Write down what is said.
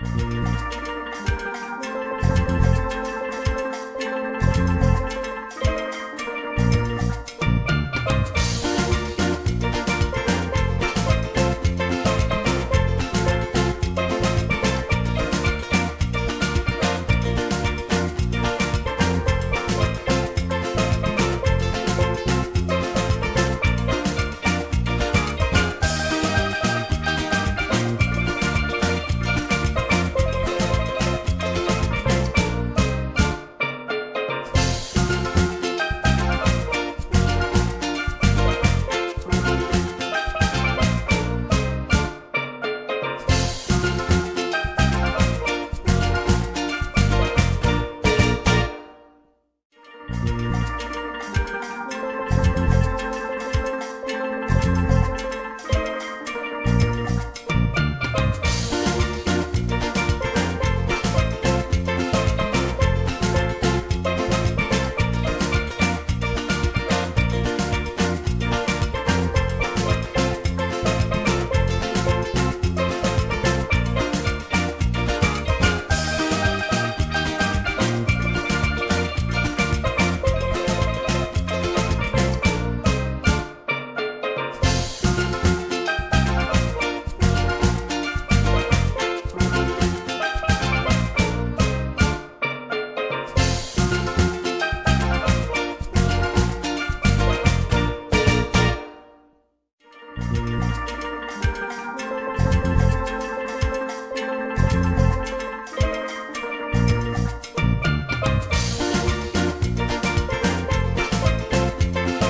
Bye.